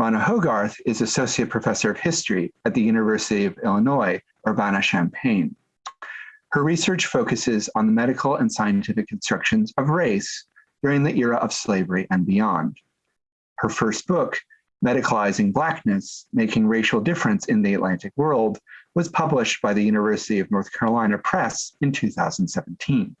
Rana Hogarth is Associate Professor of History at the University of Illinois, Urbana-Champaign. Her research focuses on the medical and scientific constructions of race during the era of slavery and beyond. Her first book, Medicalizing Blackness, Making Racial Difference in the Atlantic World, was published by the University of North Carolina Press in 2017.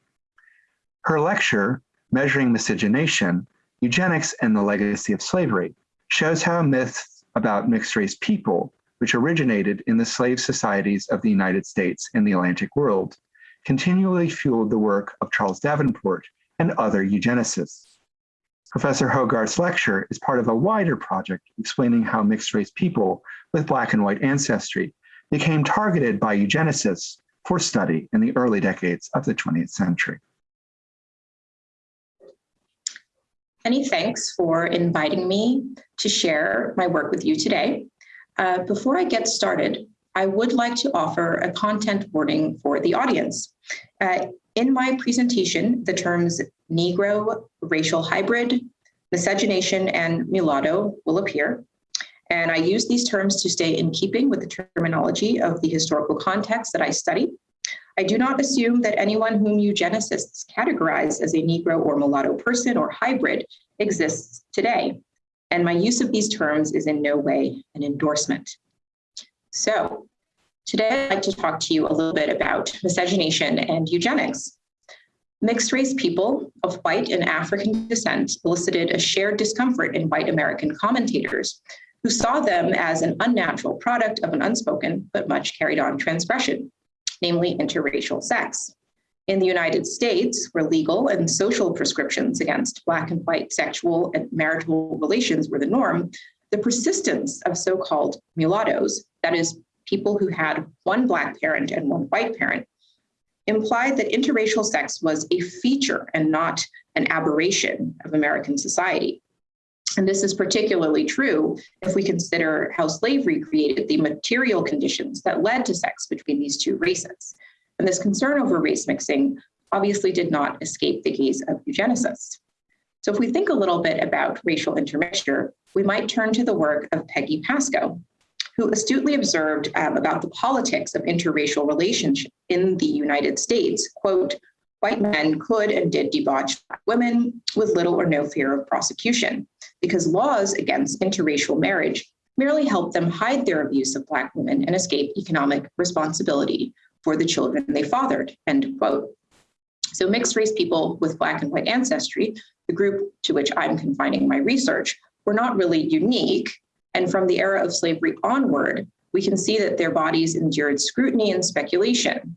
Her lecture, Measuring Miscegenation, Eugenics and the Legacy of Slavery, shows how myths about mixed race people, which originated in the slave societies of the United States and the Atlantic world, continually fueled the work of Charles Davenport and other eugenicists. Professor Hogarth's lecture is part of a wider project explaining how mixed race people with black and white ancestry became targeted by eugenicists for study in the early decades of the 20th century. Many thanks for inviting me to share my work with you today. Uh, before I get started, I would like to offer a content warning for the audience. Uh, in my presentation, the terms Negro, racial hybrid, miscegenation, and mulatto will appear. And I use these terms to stay in keeping with the terminology of the historical context that I study. I do not assume that anyone whom eugenicists categorize as a Negro or mulatto person or hybrid exists today. And my use of these terms is in no way an endorsement. So today I'd like to talk to you a little bit about miscegenation and eugenics. Mixed race people of white and African descent elicited a shared discomfort in white American commentators who saw them as an unnatural product of an unspoken but much carried on transgression, namely interracial sex. In the United States, where legal and social prescriptions against Black and white sexual and marital relations were the norm, the persistence of so-called mulattoes, that is, people who had one Black parent and one white parent, implied that interracial sex was a feature and not an aberration of American society. And this is particularly true if we consider how slavery created the material conditions that led to sex between these two races. And this concern over race mixing obviously did not escape the gaze of eugenicists. So if we think a little bit about racial intermixture, we might turn to the work of Peggy Pascoe, who astutely observed um, about the politics of interracial relationship in the United States, quote, white men could and did debauch women with little or no fear of prosecution because laws against interracial marriage merely help them hide their abuse of black women and escape economic responsibility for the children they fathered, end quote. So mixed race people with black and white ancestry, the group to which I'm confining my research, were not really unique. And from the era of slavery onward, we can see that their bodies endured scrutiny and speculation.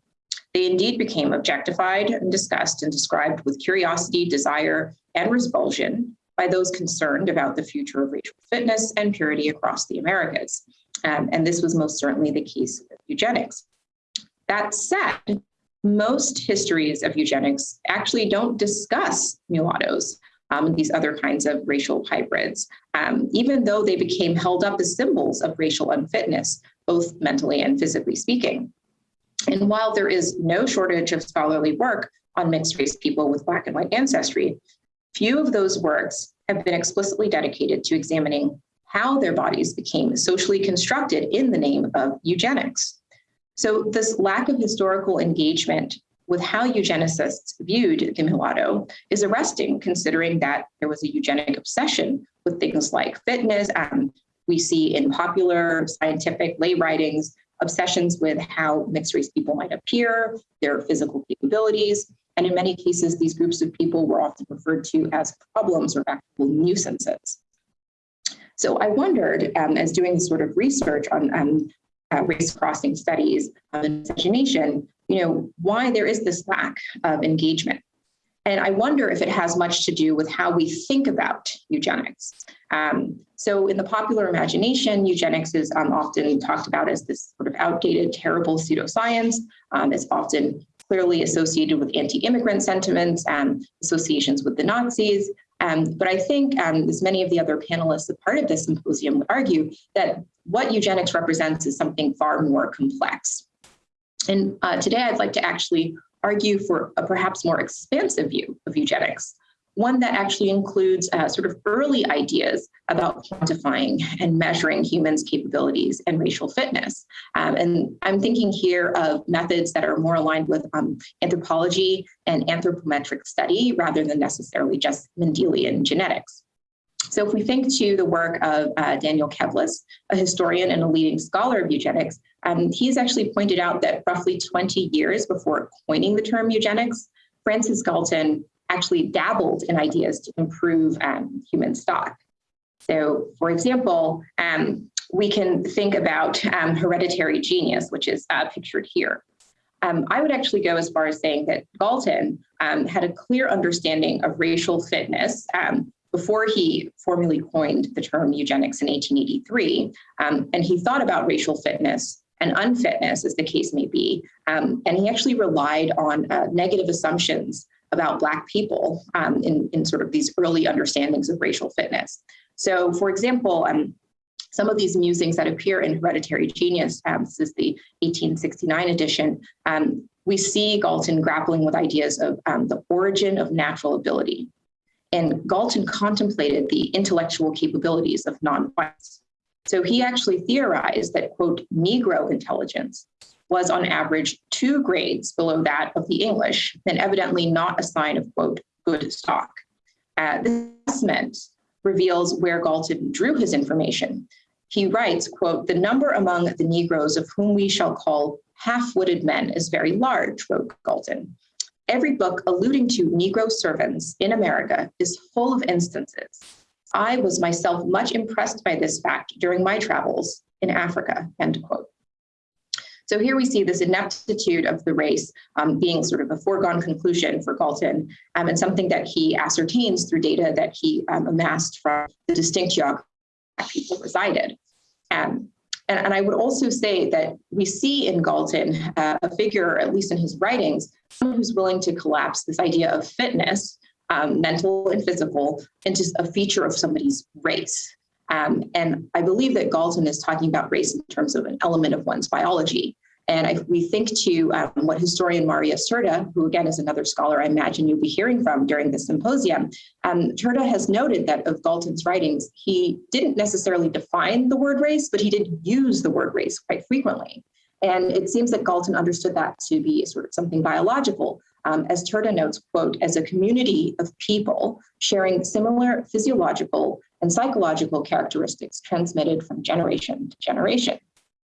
They indeed became objectified and discussed and described with curiosity, desire, and revulsion by those concerned about the future of racial fitness and purity across the Americas. Um, and this was most certainly the case with eugenics. That said, most histories of eugenics actually don't discuss mulattoes, um, these other kinds of racial hybrids, um, even though they became held up as symbols of racial unfitness, both mentally and physically speaking. And while there is no shortage of scholarly work on mixed race people with Black and white ancestry, few of those works have been explicitly dedicated to examining how their bodies became socially constructed in the name of eugenics. So this lack of historical engagement with how eugenicists viewed the mulatto is arresting, considering that there was a eugenic obsession with things like fitness. Um, we see in popular scientific lay writings obsessions with how mixed race people might appear, their physical capabilities, and in many cases, these groups of people were often referred to as problems or actual nuisances. So I wondered, um, as doing this sort of research on um, uh, race crossing studies of miscegenation, you know, why there is this lack of engagement. And I wonder if it has much to do with how we think about eugenics. Um, so in the popular imagination, eugenics is um, often talked about as this sort of outdated, terrible pseudoscience. Um, it's often clearly associated with anti-immigrant sentiments and associations with the Nazis. Um, but I think, um, as many of the other panelists a part of this symposium would argue, that what eugenics represents is something far more complex. And uh, today I'd like to actually argue for a perhaps more expansive view of eugenics, one that actually includes uh, sort of early ideas about quantifying and measuring humans' capabilities and racial fitness. Um, and I'm thinking here of methods that are more aligned with um, anthropology and anthropometric study rather than necessarily just Mendelian genetics. So if we think to the work of uh, Daniel Kevles, a historian and a leading scholar of eugenics, um, he's actually pointed out that roughly 20 years before coining the term eugenics, Francis Galton actually dabbled in ideas to improve um, human stock. So for example, um, we can think about um, hereditary genius, which is uh, pictured here. Um, I would actually go as far as saying that Galton um, had a clear understanding of racial fitness um, before he formally coined the term eugenics in 1883. Um, and he thought about racial fitness and unfitness, as the case may be. Um, and he actually relied on uh, negative assumptions about Black people um, in, in sort of these early understandings of racial fitness. So for example, um, some of these musings that appear in Hereditary Genius, um, this is the 1869 edition, um, we see Galton grappling with ideas of um, the origin of natural ability. And Galton contemplated the intellectual capabilities of non-whites. So he actually theorized that, quote, Negro intelligence was on average two grades below that of the English, and evidently not a sign of, quote, good stock. Uh, this assessment reveals where Galton drew his information. He writes, quote, the number among the Negroes of whom we shall call half-witted men is very large, wrote Galton. Every book alluding to Negro servants in America is full of instances. I was myself much impressed by this fact during my travels in Africa, end quote. So here we see this ineptitude of the race um, being sort of a foregone conclusion for Galton um, and something that he ascertains through data that he um, amassed from the distinct geography people resided. Um, and, and, I would also say that we see in Galton uh, a figure, at least in his writings, someone who's willing to collapse this idea of fitness, um, mental and physical, into a feature of somebody's race. Um, and I believe that Galton is talking about race in terms of an element of one's biology. And if we think to um, what historian Marius Turda, who again is another scholar I imagine you'll be hearing from during this symposium, um, has noted that of Galton's writings, he didn't necessarily define the word race, but he did use the word race quite frequently. And it seems that Galton understood that to be sort of something biological, um, as Turda notes, quote, as a community of people sharing similar physiological and psychological characteristics transmitted from generation to generation,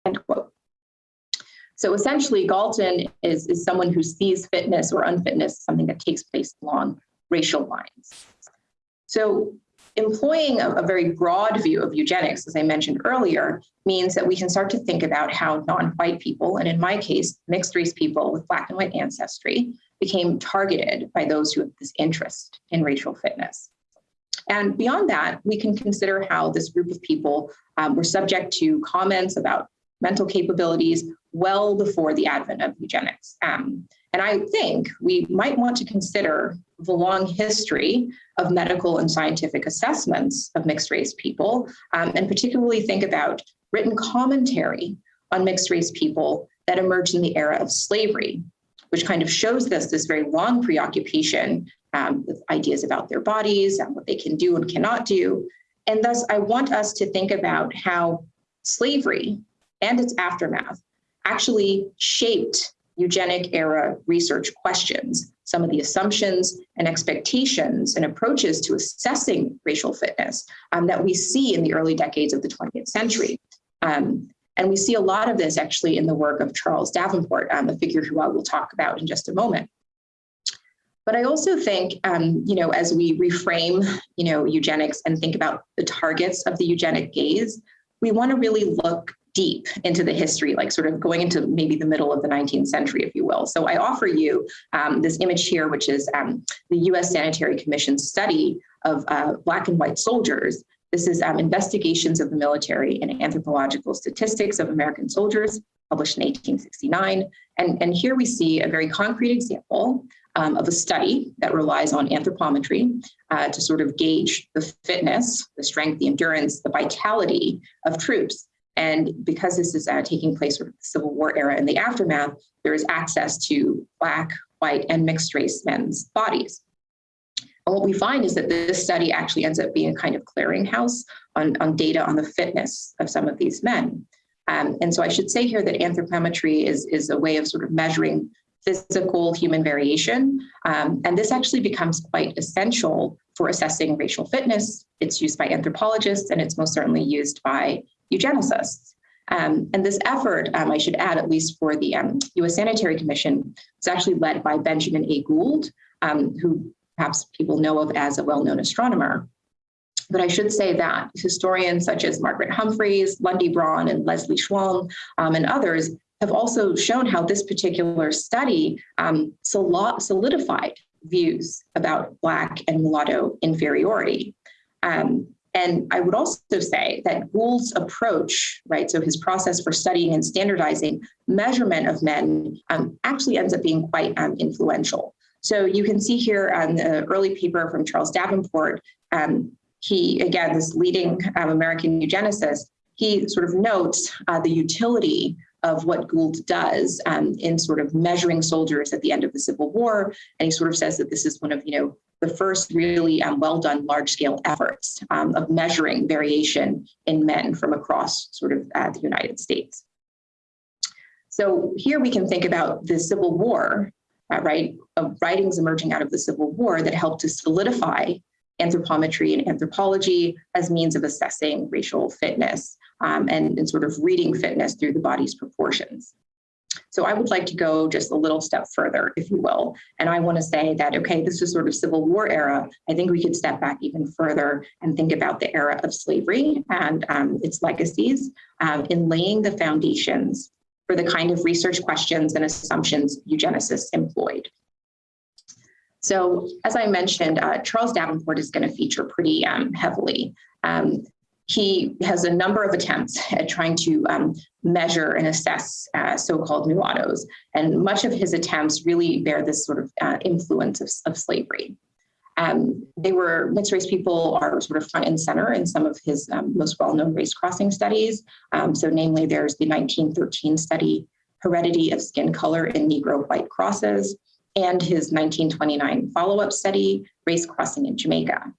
end quote. So essentially, Galton is, is someone who sees fitness or unfitness, something that takes place along racial lines. So employing a, a, very broad view of eugenics, as I mentioned earlier, means that we can start to think about how non-white people, and in my case, mixed race people with black and white ancestry, became targeted by those who have this interest in racial fitness. And beyond that, we can consider how this group of people um, were subject to comments about mental capabilities well before the advent of eugenics. Um, and I think we might want to consider the long history of medical and scientific assessments of mixed race people, um, and particularly think about written commentary on mixed race people that emerged in the era of slavery, which kind of shows this, this very long preoccupation um, with ideas about their bodies and what they can do and cannot do. And thus, I want us to think about how slavery and its aftermath actually shaped eugenic era research questions, some of the assumptions and expectations and approaches to assessing racial fitness um, that we see in the early decades of the 20th century. Um, and we see a lot of this actually in the work of Charles Davenport, um, a figure who I will talk about in just a moment. But I also think, um, you know, as we reframe, you know, eugenics and think about the targets of the eugenic gaze, we want to really look deep into the history, like sort of going into maybe the middle of the 19th century, if you will. So I offer you um, this image here, which is um, the US Sanitary Commission study of uh, Black and white soldiers. This is um, Investigations of the Military and Anthropological Statistics of American Soldiers, published in 1869. And, and here we see a very concrete example um, of a study that relies on anthropometry uh, to sort of gauge the fitness, the strength, the endurance, the vitality of troops and because this is uh, taking place of the Civil War era and the aftermath, there is access to Black, white, and mixed race men's bodies. And what we find is that this study actually ends up being a kind of clearinghouse on, on data on the fitness of some of these men. Um, and so I should say here that anthropometry is, is a way of sort of measuring physical human variation. Um, and this actually becomes quite essential for assessing racial fitness. It's used by anthropologists and it's most certainly used by eugenicists. Um, and this effort, um, I should add, at least for the um, US Sanitary Commission, was actually led by Benjamin A. Gould, um, who perhaps people know of as a well-known astronomer. But I should say that historians such as Margaret Humphreys, Lundy Braun, and Leslie Schwalm, um, and others have also shown how this particular study um, solidified views about Black and mulatto inferiority. Um, and I would also say that Gould's approach, right, so his process for studying and standardizing measurement of men um, actually ends up being quite um, influential. So you can see here on the early paper from Charles Davenport, um, he, again, this leading um, American eugenicist, he sort of notes uh, the utility of what Gould does um, in sort of measuring soldiers at the end of the Civil War. And he sort of says that this is one of, you know, the first really um, well done large scale efforts um, of measuring variation in men from across sort of uh, the United States. So here we can think about the Civil War, uh, right, of writings emerging out of the Civil War that helped to solidify anthropometry and anthropology as means of assessing racial fitness um, and, and sort of reading fitness through the body's proportions. So I would like to go just a little step further, if you will. And I want to say that, okay, this is sort of Civil War era. I think we could step back even further and think about the era of slavery and um, its legacies um, in laying the foundations for the kind of research questions and assumptions eugenicists employed. So as I mentioned, uh, Charles Davenport is going to feature pretty um, heavily. Um, he has a number of attempts at trying to um, measure and assess uh, so-called mulattoes, and much of his attempts really bear this sort of uh, influence of, of slavery. Um, they were mixed race people are sort of front and center in some of his um, most well-known race crossing studies. Um, so namely, there's the 1913 study, Heredity of Skin Color in Negro White Crosses, and his 1929 follow-up study, Race Crossing in Jamaica.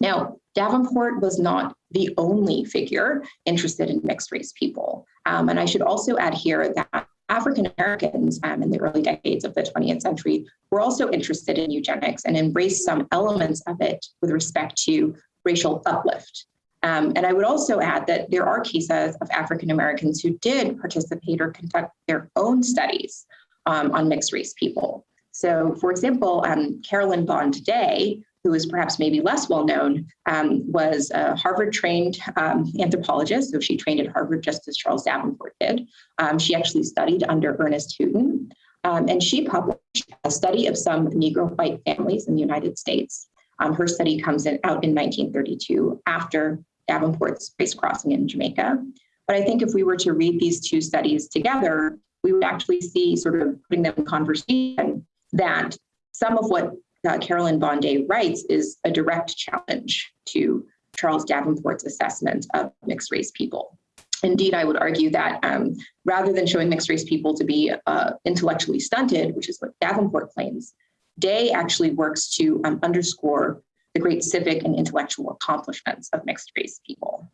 Now, Davenport was not the only figure interested in mixed race people. Um, and I should also add here that African Americans um, in the early decades of the 20th century were also interested in eugenics and embraced some elements of it with respect to racial uplift. Um, and I would also add that there are cases of African Americans who did participate or conduct their own studies um, on mixed race people. So for example, um, Carolyn Bond Day, who is perhaps maybe less well known, um, was a Harvard trained um, anthropologist. So she trained at Harvard just as Charles Davenport did. Um, she actually studied under Earnest Hooton. Um, and she published a study of some Negro white families in the United States. Um, her study comes in, out in 1932 after Davenport's race crossing in Jamaica. But I think if we were to read these two studies together, we would actually see sort of putting them in conversation that some of what uh, Carolyn Bond Day writes is a direct challenge to Charles Davenport's assessment of mixed race people. Indeed, I would argue that um, rather than showing mixed race people to be uh, intellectually stunted, which is what Davenport claims, Day actually works to um, underscore the great civic and intellectual accomplishments of mixed race people.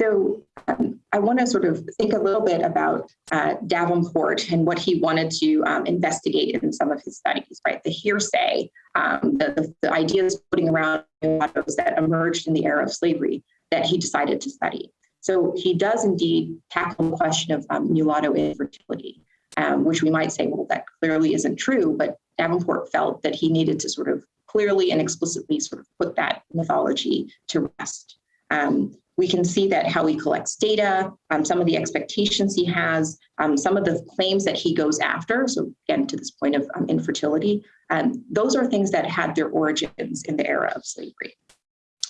So um, I want to sort of think a little bit about uh, Davenport and what he wanted to um, investigate in some of his studies, right? The hearsay, um, the, the, ideas putting around that emerged in the era of slavery that he decided to study. So he does indeed tackle the question of um, mulatto infertility, um, which we might say, well, that clearly isn't true, but Davenport felt that he needed to sort of clearly and explicitly sort of put that mythology to rest. Um, we can see that how he collects data, um, some of the expectations he has, um, some of the claims that he goes after. So again, to this point of um, infertility, um, those are things that had their origins in the era of slavery.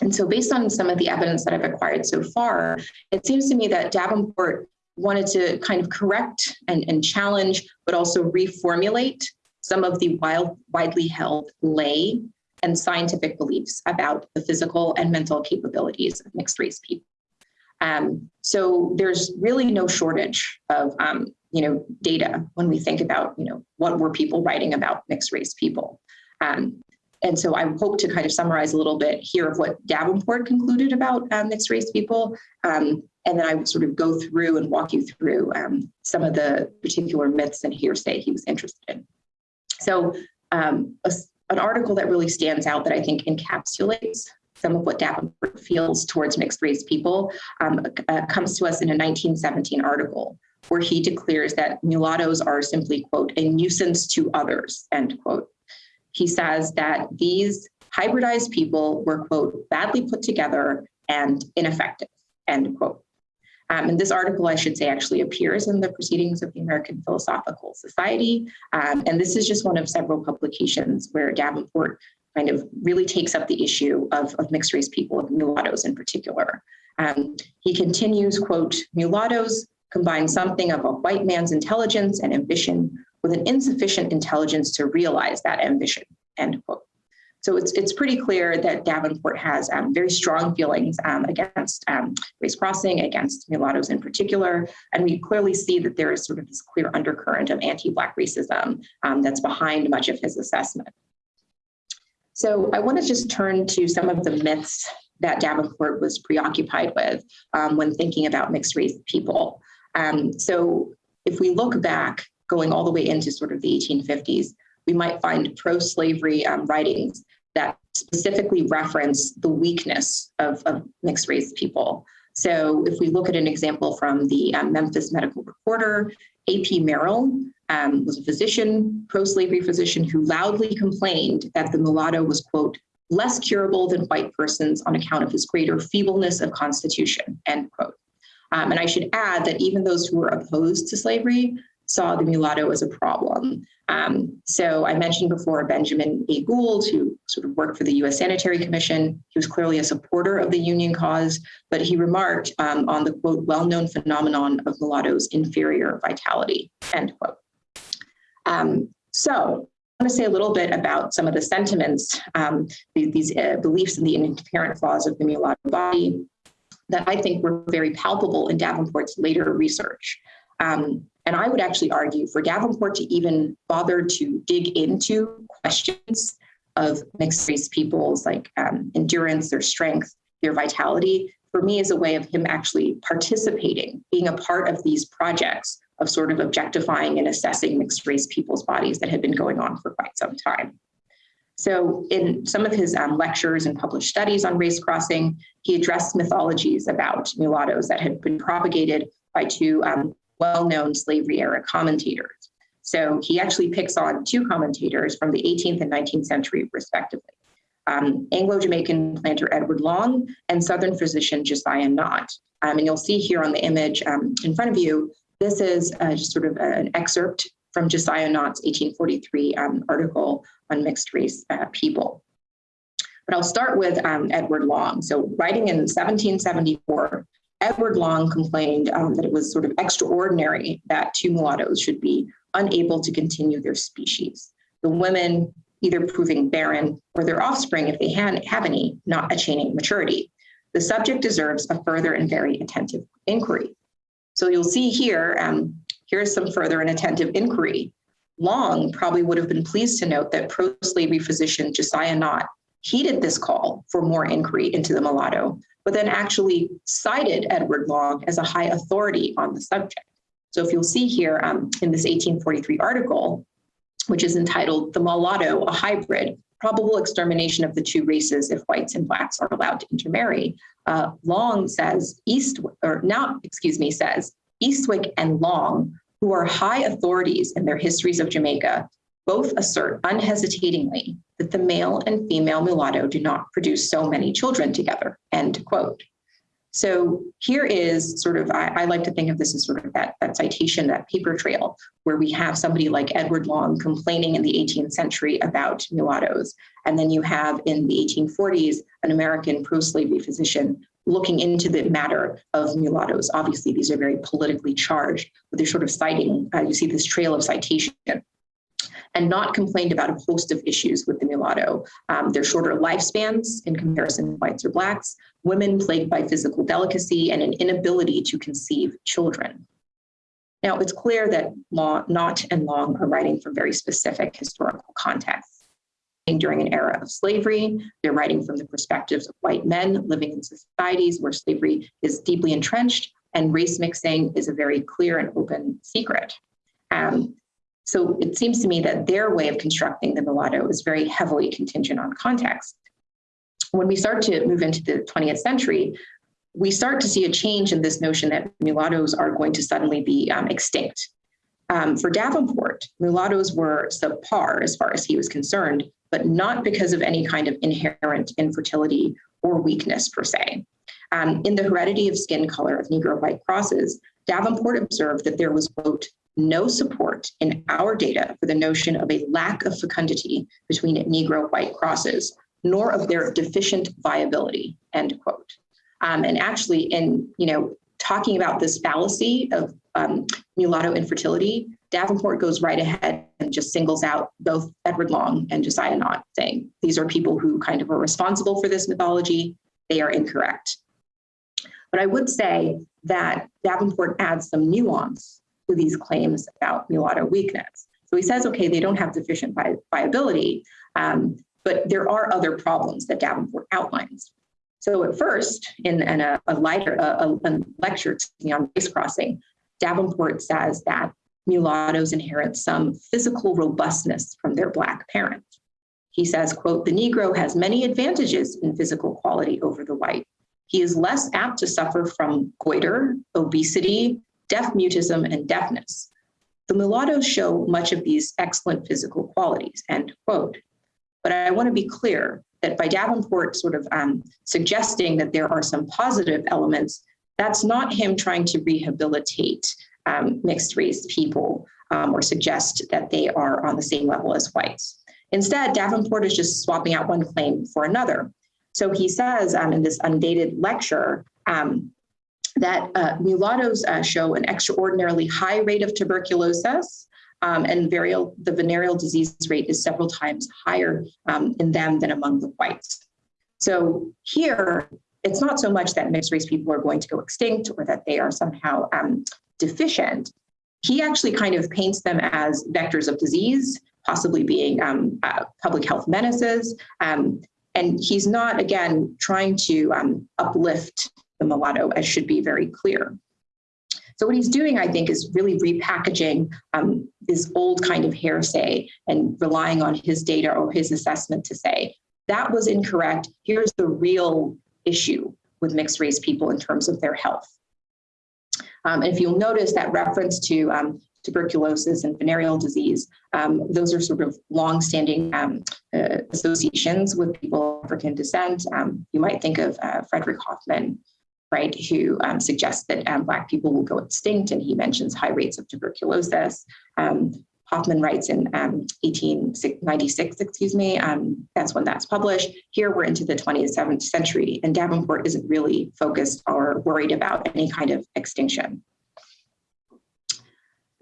And so based on some of the evidence that I've acquired so far, it seems to me that Davenport wanted to kind of correct and, and challenge, but also reformulate some of the wild, widely held lay and scientific beliefs about the physical and mental capabilities of mixed race people. Um, so there's really no shortage of um, you know data when we think about you know what were people writing about mixed race people. Um, and so I hope to kind of summarize a little bit here of what Davenport concluded about um, mixed race people. Um, and then I would sort of go through and walk you through um, some of the particular myths and hearsay he was interested in. So um, an article that really stands out that I think encapsulates some of what Davenport feels towards mixed race people um, uh, comes to us in a 1917 article where he declares that mulattoes are simply, quote, a nuisance to others, end quote. He says that these hybridized people were, quote, badly put together and ineffective, end quote. Um, and this article, I should say, actually appears in the Proceedings of the American Philosophical Society. Um, and this is just one of several publications where Davenport kind of really takes up the issue of, of mixed race people, of mulattoes in particular. Um, he continues, quote, mulattoes combine something of a white man's intelligence and ambition with an insufficient intelligence to realize that ambition, end quote. So it's, it's pretty clear that Davenport has um, very strong feelings um, against um, race crossing, against mulattoes in particular. And we clearly see that there is sort of this clear undercurrent of anti-Black racism um, that's behind much of his assessment. So I want to just turn to some of the myths that Davenport was preoccupied with um, when thinking about mixed race people. Um, so if we look back, going all the way into sort of the 1850s, we might find pro-slavery um, writings that specifically reference the weakness of, of, mixed race people. So if we look at an example from the um, Memphis Medical Recorder, A.P. Merrill um, was a physician, pro-slavery physician who loudly complained that the mulatto was, quote, less curable than white persons on account of his greater feebleness of constitution, end quote. Um, and I should add that even those who were opposed to slavery saw the mulatto as a problem. Um, so I mentioned before Benjamin A. Gould, who sort of worked for the U.S. Sanitary Commission. He was clearly a supporter of the Union cause, but he remarked um, on the quote, well-known phenomenon of mulattoes' inferior vitality, end quote. Um, so I want to say a little bit about some of the sentiments, um, these uh, beliefs in the inherent flaws of the mulatto body that I think were very palpable in Davenport's later research. Um, and I would actually argue for Davenport to even bother to dig into questions of mixed race people's like um, endurance, their strength, their vitality, for me is a way of him actually participating, being a part of these projects of sort of objectifying and assessing mixed race people's bodies that had been going on for quite some time. So in some of his um, lectures and published studies on race crossing, he addressed mythologies about mulattoes that had been propagated by two um, well-known slavery era commentators. So he actually picks on two commentators from the 18th and 19th century, respectively. Um, Anglo-Jamaican planter Edward Long and Southern physician Josiah Nott. Um, and you'll see here on the image um, in front of you, this is uh, sort of an excerpt from Josiah Nott's 1843 um, article on mixed race uh, people. But I'll start with um, Edward Long. So writing in 1774, Edward Long complained um, that it was sort of extraordinary that two mulattoes should be unable to continue their species. The women either proving barren or their offspring, if they have any, not attaining maturity. The subject deserves a further and very attentive inquiry. So you'll see here, um, here's some further and attentive inquiry. Long probably would have been pleased to note that pro-slavery physician Josiah Nott heeded this call for more inquiry into the mulatto, but then actually cited Edward Long as a high authority on the subject. So if you'll see here um, in this 1843 article, which is entitled The Mulatto, a Hybrid, Probable Extermination of the Two Races if Whites and Blacks Are Allowed to Intermarry, uh, Long says, East, or now, excuse me, says, Eastwick and Long, who are high authorities in their histories of Jamaica, both assert unhesitatingly that the male and female mulatto do not produce so many children together, end quote. So here is sort of, I, I, like to think of this as sort of that, that citation, that paper trail, where we have somebody like Edward Long complaining in the 18th century about mulattoes. And then you have in the 1840s, an American pro-slavery physician looking into the matter of mulattoes. Obviously, these are very politically charged, but they're sort of citing, uh, you see this trail of citation and Nott complained about a host of issues with the mulatto. Um, their shorter lifespans in comparison to whites or blacks, women plagued by physical delicacy and an inability to conceive children. Now, it's clear that Law, Nott and Long are writing from very specific historical contexts. during an era of slavery. They're writing from the perspectives of white men living in societies where slavery is deeply entrenched and race mixing is a very clear and open secret. Um, so it seems to me that their way of constructing the mulatto is very heavily contingent on context. When we start to move into the 20th century, we start to see a change in this notion that mulattoes are going to suddenly be um, extinct. Um, for Davenport, mulattoes were subpar as far as he was concerned, but not because of any kind of inherent infertility or weakness per se. Um, in the heredity of skin color of Negro white crosses, Davenport observed that there was, quote, no support in our data for the notion of a lack of fecundity between Negro white crosses, nor of their deficient viability, end quote. Um, and actually in, you know, talking about this fallacy of um, mulatto infertility, Davenport goes right ahead and just singles out both Edward Long and Josiah Nott, saying these are people who kind of are responsible for this mythology. They are incorrect. But I would say that Davenport adds some nuance to these claims about mulatto weakness. So he says, okay, they don't have deficient vi viability, um, but there are other problems that Davenport outlines. So at first, in, in a, a, lighter a, a lecture on race crossing, Davenport says that mulattoes inherit some physical robustness from their Black parent. He says, quote, the Negro has many advantages in physical quality over the white. He is less apt to suffer from goiter, obesity, deaf mutism, and deafness. The mulattoes show much of these excellent physical qualities, end quote. But I want to be clear that by Davenport sort of um, suggesting that there are some positive elements, that's not him trying to rehabilitate um, mixed race people um, or suggest that they are on the same level as whites. Instead, Davenport is just swapping out one claim for another. So he says um, in this undated lecture um, that uh, mulattoes uh, show an extraordinarily high rate of tuberculosis, um, and varial, the venereal disease rate is several times higher um, in them than among the whites. So here, it's not so much that mixed race people are going to go extinct or that they are somehow um, deficient. He actually kind of paints them as vectors of disease, possibly being um, uh, public health menaces. Um, and he's not, again, trying to um, uplift the mulatto, as should be very clear. So what he's doing, I think, is really repackaging um, this old kind of hearsay and relying on his data or his assessment to say, that was incorrect. Here's the real issue with mixed race people in terms of their health. Um, and if you'll notice that reference to um, tuberculosis and venereal disease, um, those are sort of long-standing um, uh, associations with people of African descent. Um, you might think of uh, Frederick Hoffman, right, who um, suggests that um, Black people will go extinct, and he mentions high rates of tuberculosis. Um, Hoffman writes in 1896, um, excuse me, that's when that's published. Here we're into the 27th century, and Davenport isn't really focused or worried about any kind of extinction.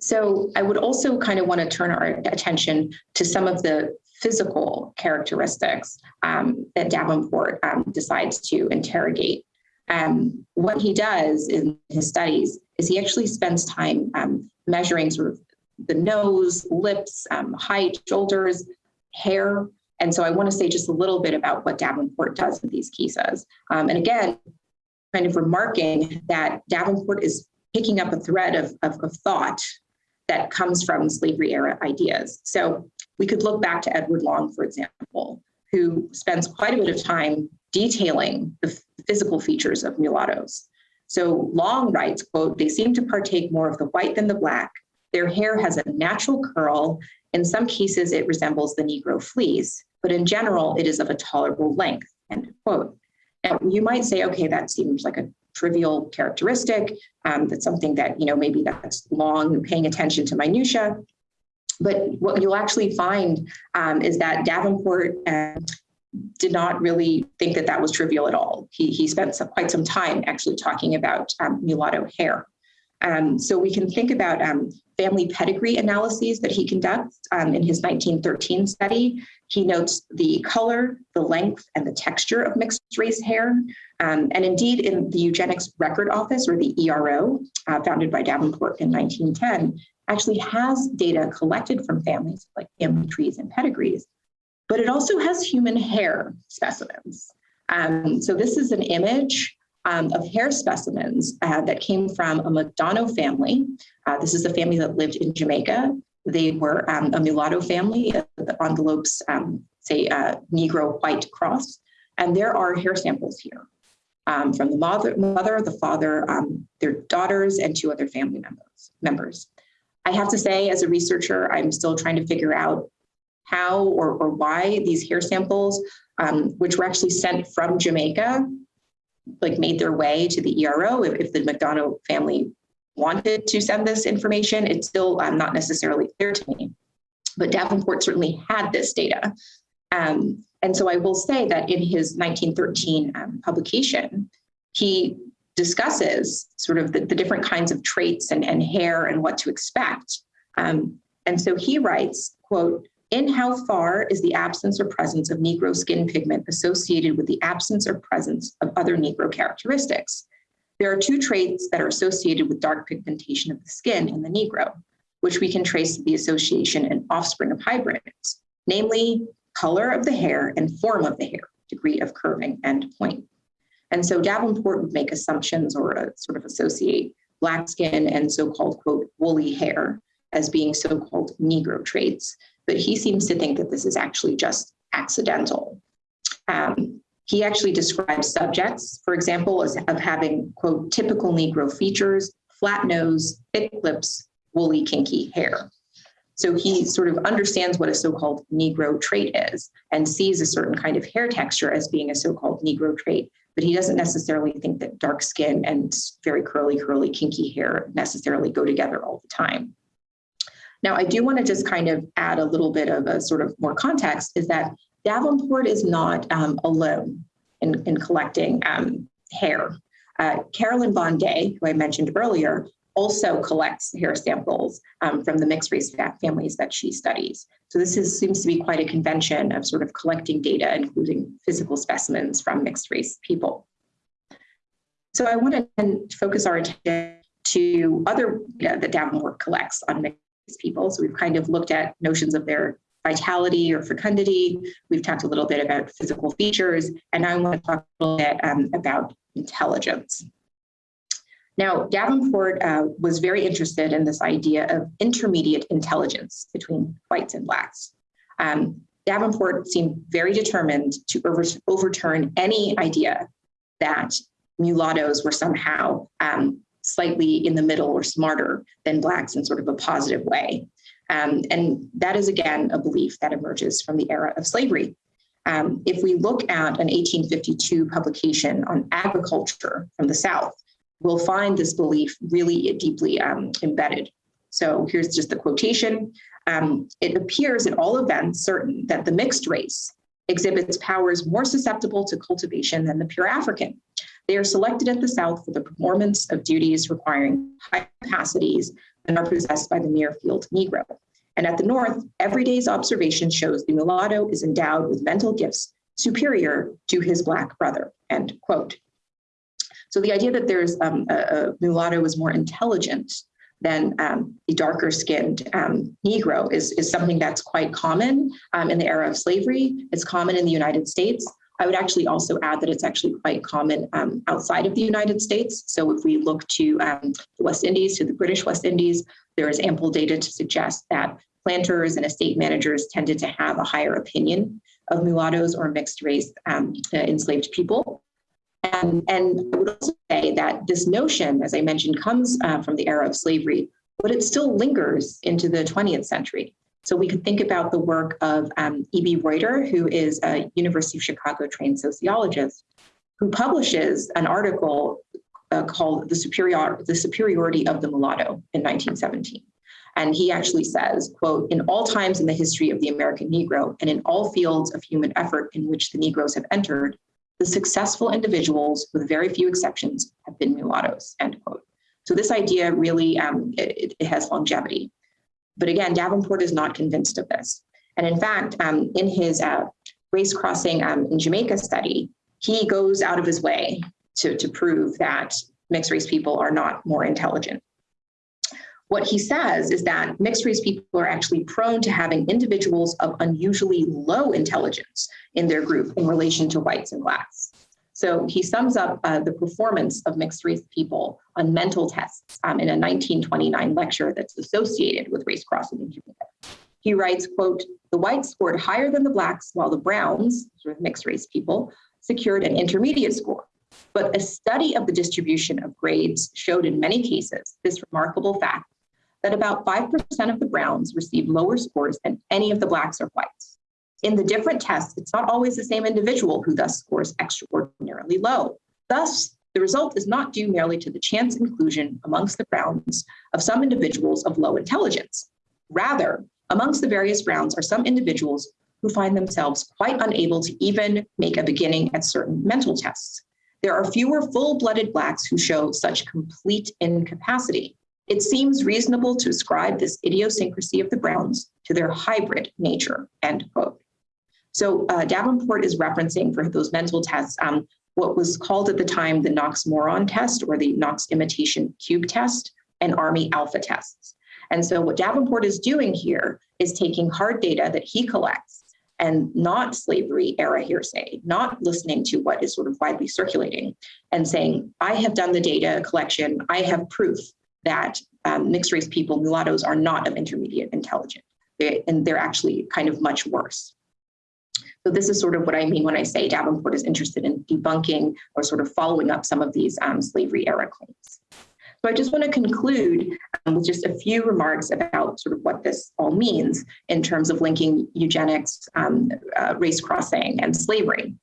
So I would also kind of want to turn our attention to some of the physical characteristics um, that Davenport um, decides to interrogate um, what he does in his studies is he actually spends time um, measuring sort of the nose, lips, um, height, shoulders, hair. And so I want to say just a little bit about what Davenport does in these cases. Um, and again, kind of remarking that Davenport is picking up a thread of, of, of thought that comes from slavery era ideas. So we could look back to Edward Long, for example, who spends quite a bit of time detailing the physical features of mulattoes. So Long writes, quote, they seem to partake more of the white than the black. Their hair has a natural curl. In some cases, it resembles the Negro fleece, but in general, it is of a tolerable length, end quote. And you might say, okay, that seems like a trivial characteristic. Um, that's something that, you know, maybe that's Long paying attention to minutia. But what you'll actually find um, is that Davenport uh, did not really think that that was trivial at all. He, he spent some, quite some time actually talking about um, mulatto hair. Um, so we can think about um, family pedigree analyses that he conducts um, in his 1913 study. He notes the color, the length, and the texture of mixed race hair. Um, and indeed, in the Eugenics Record Office, or the ERO, uh, founded by Davenport in 1910, actually has data collected from families like family trees and pedigrees but it also has human hair specimens. Um, so this is an image um, of hair specimens uh, that came from a McDonough family. Uh, this is a family that lived in Jamaica. They were um, a mulatto family. Uh, the envelopes um, say uh, Negro white cross. And there are hair samples here um, from the mother, mother the father, um, their daughters, and two other family members. members. I have to say, as a researcher, I'm still trying to figure out how or, or why these hair samples, um, which were actually sent from Jamaica, like made their way to the ERO. If, if the McDonough family wanted to send this information, it's still um, not necessarily clear to me. But Davenport certainly had this data. Um, and so I will say that in his 1913 um, publication, he discusses sort of the, the, different kinds of traits and, and hair and what to expect. Um, and so he writes, quote, in how far is the absence or presence of Negro skin pigment associated with the absence or presence of other Negro characteristics? There are two traits that are associated with dark pigmentation of the skin in the Negro, which we can trace to the association and offspring of hybrids, namely color of the hair and form of the hair, degree of curving and point. And so Davenport would make assumptions or uh, sort of associate black skin and so-called, quote, woolly hair as being so-called Negro traits. But he seems to think that this is actually just accidental. Um, he actually describes subjects, for example, as of having, quote, typical Negro features, flat nose, thick lips, woolly, kinky hair. So he sort of understands what a so-called Negro trait is and sees a certain kind of hair texture as being a so-called Negro trait, but he doesn't necessarily think that dark skin and very curly, curly, kinky hair necessarily go together all the time. Now, I do want to just kind of add a little bit of a sort of more context is that Davenport is not um, alone in, in collecting um, hair. Uh, Carolyn Bond Day, who I mentioned earlier, also collects hair samples um, from the mixed race families that she studies. So this is, seems to be quite a convention of sort of collecting data, including physical specimens from mixed race people. So I want to focus our attention to other data that Davenport collects on mixed people. So we've kind of looked at notions of their vitality or fecundity. We've talked a little bit about physical features, and now I want to talk a little bit um, about intelligence. Now, Davenport uh, was very interested in this idea of intermediate intelligence between whites and blacks. Um, Davenport seemed very determined to over overturn any idea that mulattoes were somehow um, slightly in the middle or smarter than blacks in sort of a positive way. Um, and that is, again, a belief that emerges from the era of slavery. Um, if we look at an 1852 publication on agriculture from the South, we'll find this belief really deeply um, embedded. So here's just the quotation. Um, it appears at all events certain that the mixed race exhibits powers more susceptible to cultivation than the pure African. They are selected at the South for the performance of duties requiring high capacities and are possessed by the mere field Negro. And at the North, every day's observation shows the mulatto is endowed with mental gifts superior to his Black brother, end quote. So the idea that there's um, a, a, mulatto is more intelligent than um, the darker skinned um, Negro is, is something that's quite common um, in the era of slavery. It's common in the United States. I would actually also add that it's actually quite common um, outside of the United States. So if we look to um, the West Indies, to the British West Indies, there is ample data to suggest that planters and estate managers tended to have a higher opinion of mulattoes or mixed race um, uh, enslaved people. And, and I would also say that this notion, as I mentioned, comes uh, from the era of slavery, but it still lingers into the 20th century. So we could think about the work of um, E.B. Reuter, who is a University of Chicago trained sociologist, who publishes an article uh, called the, Superior the Superiority of the Mulatto in 1917. And he actually says, quote, in all times in the history of the American Negro and in all fields of human effort in which the Negroes have entered, the successful individuals, with very few exceptions, have been mulattoes, end quote. So this idea really, um, it, it, has longevity. But again, Davenport is not convinced of this. And in fact, um, in his uh, race crossing um, in Jamaica study, he goes out of his way to, to prove that mixed race people are not more intelligent. What he says is that mixed race people are actually prone to having individuals of unusually low intelligence in their group in relation to whites and blacks. So he sums up uh, the performance of mixed race people on mental tests um, in a 1929 lecture that's associated with race crossing in Jamaica. He writes, quote, the whites scored higher than the blacks while the browns, sort of mixed race people, secured an intermediate score. But a study of the distribution of grades showed in many cases this remarkable fact that about 5% of the browns received lower scores than any of the blacks or whites. In the different tests, it's not always the same individual who thus scores extraordinarily low. Thus, the result is not due merely to the chance inclusion amongst the browns of some individuals of low intelligence. Rather, amongst the various browns are some individuals who find themselves quite unable to even make a beginning at certain mental tests. There are fewer full-blooded blacks who show such complete incapacity. It seems reasonable to ascribe this idiosyncrasy of the Browns to their hybrid nature, end quote. So uh, Davenport is referencing for those mental tests um, what was called at the time the Knox Moron test or the Knox imitation cube test and Army alpha tests. And so what Davenport is doing here is taking hard data that he collects and not slavery era hearsay, not listening to what is sort of widely circulating and saying, I have done the data collection, I have proof that um, mixed race people, mulattoes, are not of intermediate intelligence, they, and they're actually kind of much worse. So this is sort of what I mean when I say Davenport is interested in debunking or sort of following up some of these um, slavery era claims. So I just want to conclude um, with just a few remarks about sort of what this all means in terms of linking eugenics, um, uh, race crossing, and slavery.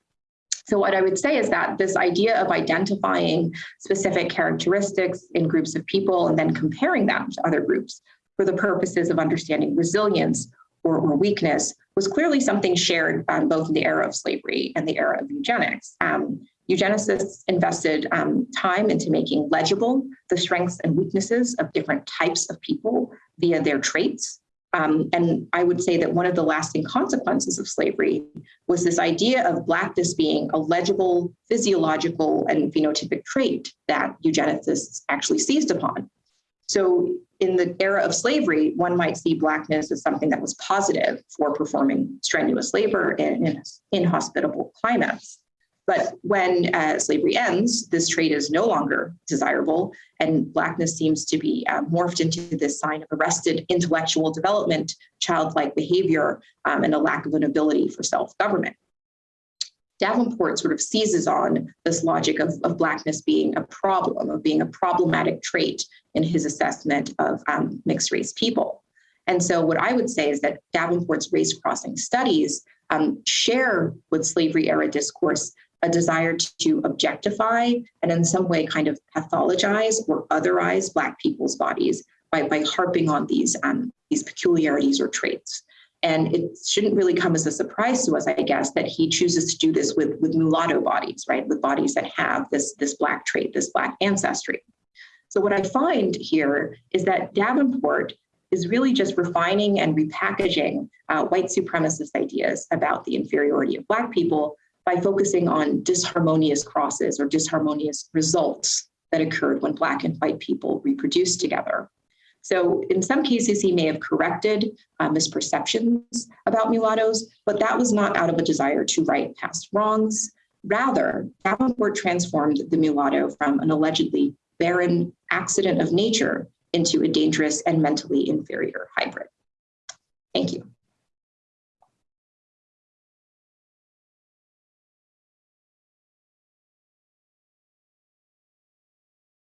So what I would say is that this idea of identifying specific characteristics in groups of people and then comparing them to other groups for the purposes of understanding resilience or, or weakness was clearly something shared um, both in the era of slavery and the era of eugenics. Um, Eugenicists invested um, time into making legible the strengths and weaknesses of different types of people via their traits. Um, and I would say that one of the lasting consequences of slavery was this idea of Blackness being a legible physiological and phenotypic trait that eugenicists actually seized upon. So in the era of slavery, one might see Blackness as something that was positive for performing strenuous labor in, in inhospitable climates. But when uh, slavery ends, this trait is no longer desirable, and Blackness seems to be uh, morphed into this sign of arrested intellectual development, childlike behavior, um, and a lack of an ability for self-government. Davenport sort of seizes on this logic of, of Blackness being a problem, of being a problematic trait in his assessment of um, mixed race people. And so what I would say is that Davenport's race crossing studies um, share with slavery era discourse a desire to objectify and in some way kind of pathologize or otherize Black people's bodies by, by harping on these, um, these peculiarities or traits. And it shouldn't really come as a surprise to us, I guess, that he chooses to do this with, with mulatto bodies, right? With bodies that have this, this Black trait, this Black ancestry. So what I find here is that Davenport is really just refining and repackaging uh, white supremacist ideas about the inferiority of Black people by focusing on disharmonious crosses or disharmonious results that occurred when Black and white people reproduced together. So in some cases, he may have corrected uh, misperceptions about mulattoes, but that was not out of a desire to right past wrongs. Rather, Davenport transformed the mulatto from an allegedly barren accident of nature into a dangerous and mentally inferior hybrid. Thank you.